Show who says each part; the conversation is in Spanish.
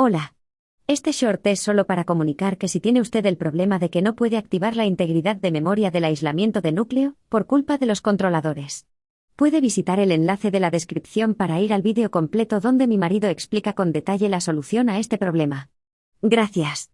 Speaker 1: Hola. Este short es solo para comunicar que si tiene usted el problema de que no puede activar la integridad de memoria del aislamiento de núcleo, por culpa de los controladores. Puede visitar el enlace de la descripción para ir al vídeo completo donde mi marido explica con detalle la solución a este problema. Gracias.